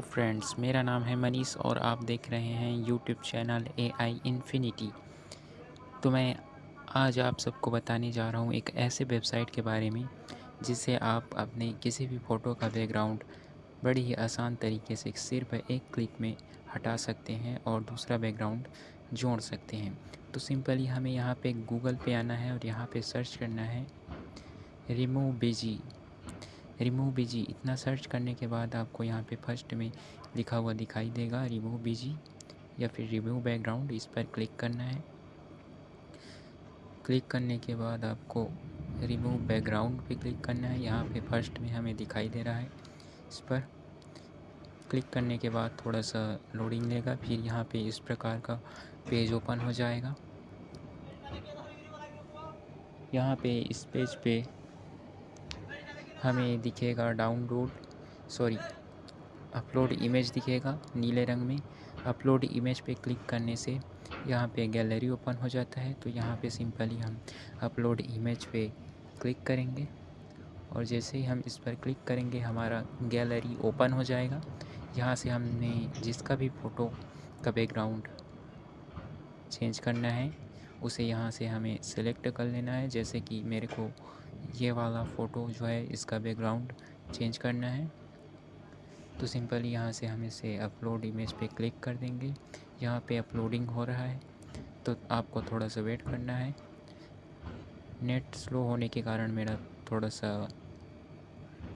Friends मेरा नाम है मनीष और आप देख रहे हैं YouTube channel A I infinity तो मैं आज आप सबको बताने जा रहा हूँ एक ऐसे वेबसाइट के बारे में जिससे आप अपने किसी भी फ़ोटो का बैकग्राउंड बड़ी ही आसान तरीके से सिर्फ़ एक क्लिक में हटा सकते हैं और दूसरा बैकग्राउंड जोड़ सकते हैं। तो सिंपली हमें यहाँ पे गूगल पे आना है और यहाँ पे सर्च करना है। रिमूव बेजी रिमूव बिज़ी इतना सर्च करने के बाद आपको यहाँ पे फ़र्स्ट में लिखा हुआ दिखाई देगा रिमूव बिज़ी या फिर रिमूव बैकग्राउंड इस पर क्लिक करना है। क्लिक करने के बाद आपको रिमूव बैकग्राउंड पे क्लिक करना है। यहाँ पे फ़र्स्ट में हमें दिखाई दे रहा है इस पर। क्लिक करने के बाद थोड़ा सा लोडिंग लेगा, फिर यहाँ पे इस प्रकार का पेज ओपन हो जाएगा। यहाँ पे इस पेज पे हमें दिखेगा डाउनलोड सॉरी अपलोड इमेज दिखेगा नीले रंग में। अपलोड इमेज पे क्लिक करने से यहाँ पे गैलरी ओपन हो जाता है तो यहाँ पे सिंपली हम अपलोड इमेज पे क्लिक करेंगे। और जैसे ही हम इस पर क्लिक करेंगे, हमारा गैलरी ओपन हो जाएगा। यहाँ से हमने जिसका भी फ़ोटो का बैकग्राउंड चेंज करना है, उसे यहाँ से हमें सेलेक्ट कर लेना है। जैसे कि मेरे को ये वाला फ़ोटो जो है, इसका बैकग्राउंड चेंज करना है। तो सिंपली यहाँ से हम इसे अपलोड इमेज पे क्लिक कर देंगे। यहाँ पे अपलोडिंग हो रहा है तो आपको थोड़ा सा वेट करना है। नेट स्लो होने के कारण मेरा थोड़ा सा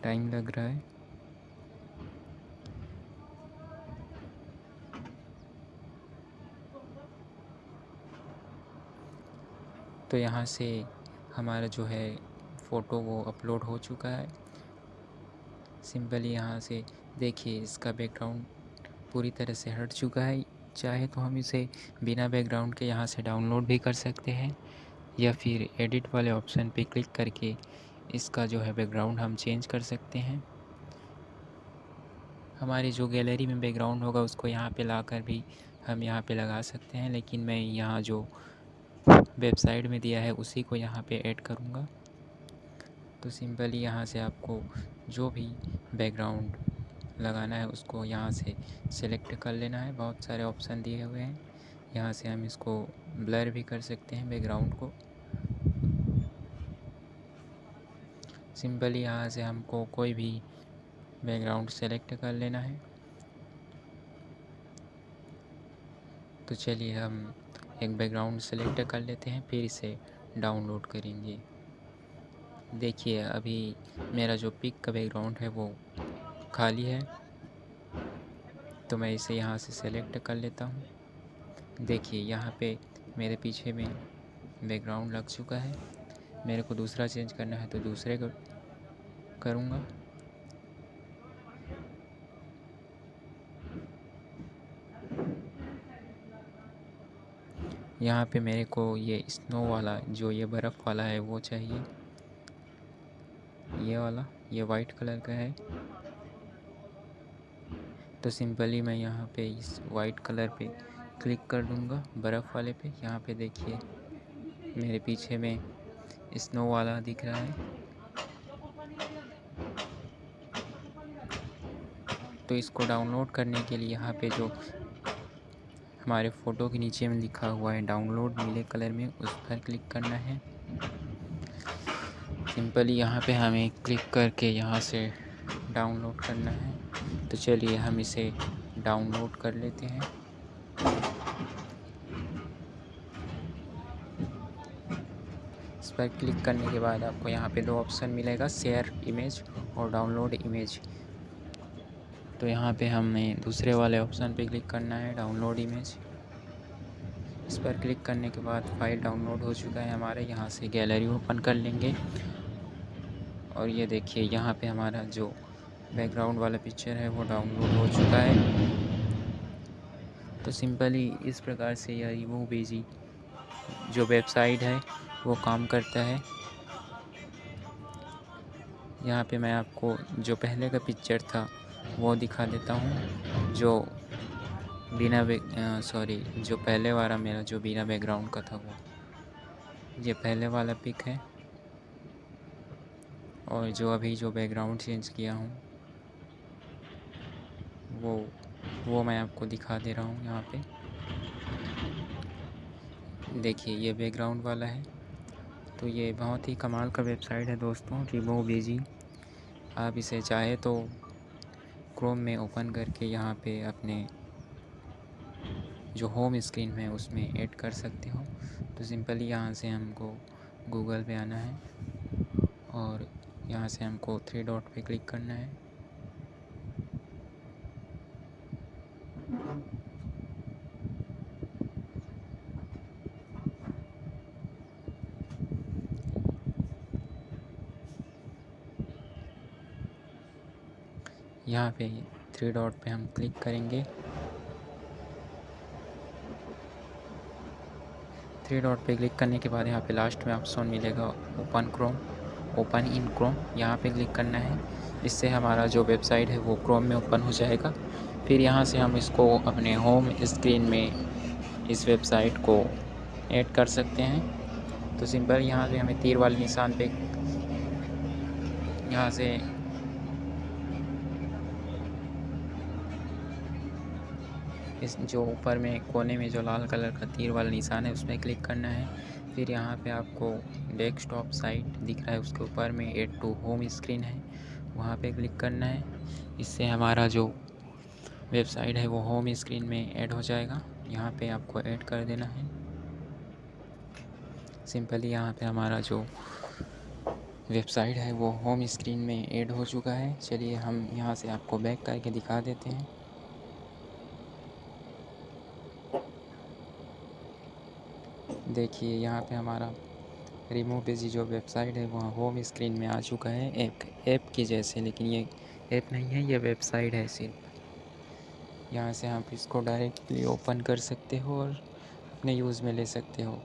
टाइम लग रहा है। तो यहाँ से हमारा जो है फ़ोटो वो अपलोड हो चुका है। सिंपली यहाँ से देखिए, इसका बैकग्राउंड पूरी तरह से हट चुका है। चाहे तो हम इसे बिना बैकग्राउंड के यहाँ से डाउनलोड भी कर सकते हैं, या फिर एडिट वाले ऑप्शन पे क्लिक करके इसका जो है बैकग्राउंड हम चेंज कर सकते हैं। हमारी जो गैलरी में बैकग्राउंड होगा, उसको यहाँ पे लाकर भी हम यहाँ पे लगा सकते हैं, लेकिन मैं यहाँ जो वेबसाइट में दिया है, उसी को यहाँ पे ऐड करूँगा। तो सिंपली यहाँ से आपको जो भी बैकग्राउंड लगाना है उसको यहाँ से सिलेक्ट कर लेना है। बहुत सारे ऑप्शन दिए हुए हैं। यहाँ से हम इसको ब्लर भी कर सकते हैं बैकग्राउंड को। सिंपली यहाँ से हमको कोई भी बैकग्राउंड सेलेक्ट कर लेना है। तो चलिए हम एक बैकग्राउंड सेलेक्ट कर लेते हैं, फिर इसे डाउनलोड करेंगे। देखिए, अभी मेरा जो पिक का बैकग्राउंड है वो खाली है। तो मैं इसे यहाँ से सेलेक्ट कर लेता हूँ। देखिए, यहाँ पे मेरे पीछे में बैकग्राउंड लग चुका है। मेरे को दूसरा चेंज करना है तो दूसरे को करूँगा। यहाँ पे मेरे को ये स्नो वाला, जो ये बर्फ़ वाला है वो चाहिए। ये वाला, ये वाइट कलर का है। तो सिंपली मैं यहाँ पे इस वाइट कलर पे क्लिक कर दूँगा, बर्फ़ वाले पे। यहाँ पे देखिए, मेरे पीछे में स्नो वाला दिख रहा है। तो इसको डाउनलोड करने के लिए यहाँ पे जो हमारे फ़ोटो के नीचे में लिखा हुआ है डाउनलोड नीले कलर में, उस पर क्लिक करना है। सिंपली यहाँ पे हमें क्लिक करके यहाँ से डाउनलोड करना है। तो चलिए हम इसे डाउनलोड कर लेते हैं। इस पर क्लिक करने के बाद आपको यहाँ पे दो ऑप्शन मिलेगा शेयर इमेज और डाउनलोड इमेज तो यहाँ पे हमें दूसरे वाले ऑप्शन पे क्लिक करना है डाउनलोड इमेज इस पर क्लिक करने के बाद फ़ाइल डाउनलोड हो चुका है हमारे, यहाँ से गैलरी ओपन कर लेंगे। और ये देखिए, यहाँ पे हमारा जो बैकग्राउंड वाला पिक्चर है, वो डाउनलोड हो चुका है। तो सिंपली इस प्रकार से यह रिमूव बेजी जो वेबसाइट है, वो काम करता है। यहाँ पे मैं आपको जो पहले का पिक्चर था, वो दिखा देता हूँ। जो बिना सॉरी जो पहले वाला मेरा जो बिना बैकग्राउंड का था वो। ये पहले वाला पिक है। और जो अभी जो बैकग्राउंड चेंज किया हूँ, वो वो मैं आपको दिखा दे रहा हूँ यहाँ पे। देखिए, ये बैकग्राउंड वाला है। तो ये बहुत ही कमाल का वेबसाइट है दोस्तों रिमो बेजी आप इसे चाहे तो क्रोम में ओपन करके यहाँ पे अपने जो होम स्क्रीन में उसमें ऐड कर सकते हो। तो सिंपली यहाँ से हमको गूगल पे आना है। और यहाँ से हमको थ्री डॉट पे क्लिक करना है। यहाँ पे थ्री डॉट पे हम क्लिक करेंगे। थ्री डॉट पे क्लिक करने के बाद यहाँ पे लास्ट में ऑप्शन मिलेगा open Chrome open in Chrome यहाँ पे क्लिक करना है। इससे हमारा जो वेबसाइट है वो क्रोम में ओपन हो जाएगा। फिर यहाँ से हम इसको अपने होम स्क्रीन में इस वेबसाइट को ऐड कर सकते हैं। तो सिंपल यहाँ से हमें तीर वाले निशान पे यहाँ से इस जो ऊपर में कोने में जो लाल कलर का तीर वाला निशान है, उसमें क्लिक करना है। फिर यहाँ पे आपको डेस्कटॉप साइट दिख रहा है, उसके ऊपर में एड टू होम स्क्रीन है, वहाँ पे क्लिक करना है। इससे हमारा जो वेबसाइट है, वो होम स्क्रीन में ऐड हो जाएगा। यहाँ पे आपको ऐड कर देना है। सिंपली यहाँ पे हमारा जो वेबसाइट है, वो होम स्क्रीन में ऐड हो चुका है। चलिए हम यहाँ से आपको बैक करके दिखा देते हैं। देखिए, यहाँ पे हमारा रिमूव बेजी जो वेबसाइट है, वहाँ होम स्क्रीन में आ चुका है एक ऐप की जैसे, लेकिन ये ऐप नहीं है, ये वेबसाइट है सिर्फ़। यहाँ से आप इसको डायरेक्टली ओपन कर सकते हो और अपने यूज़ में ले सकते हो।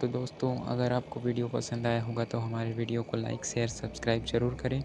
तो दोस्तों, अगर आपको वीडियो पसंद आया होगा तो हमारे वीडियो को लाइक शेयर सब्सक्राइब ज़रूर करें।